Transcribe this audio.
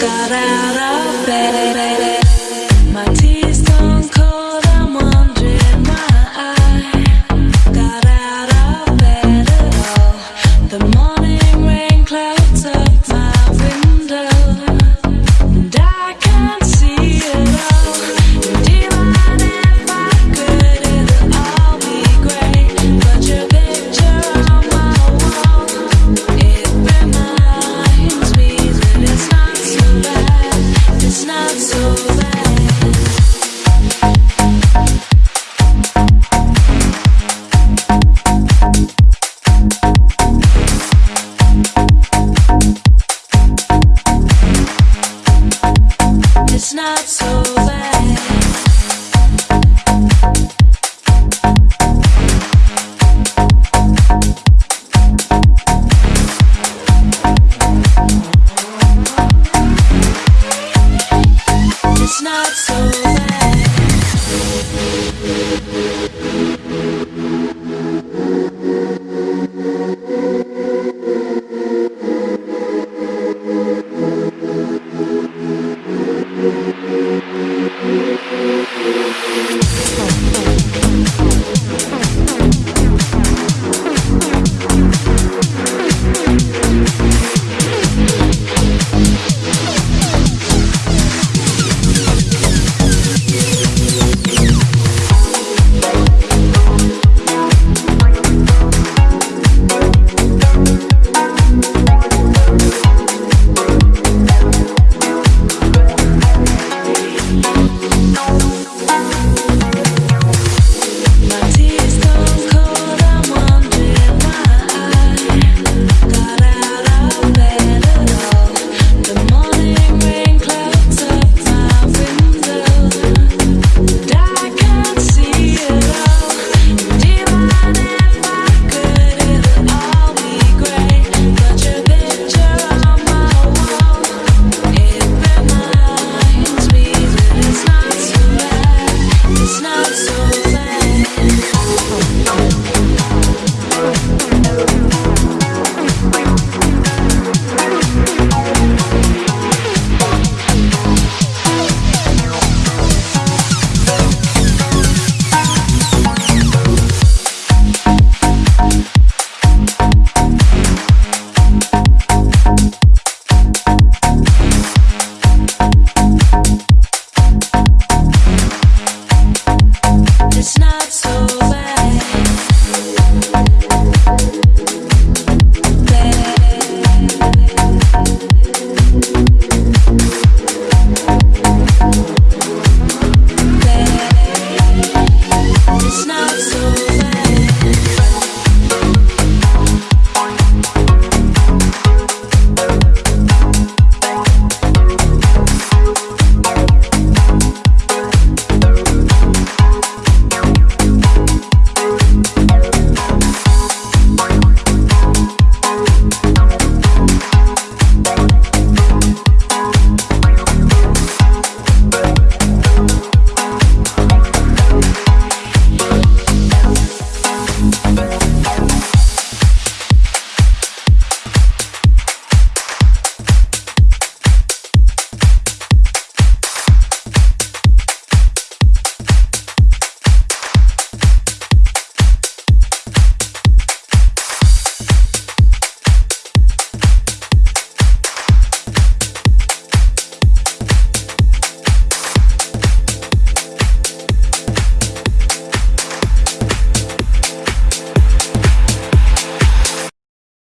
Got out of bed not so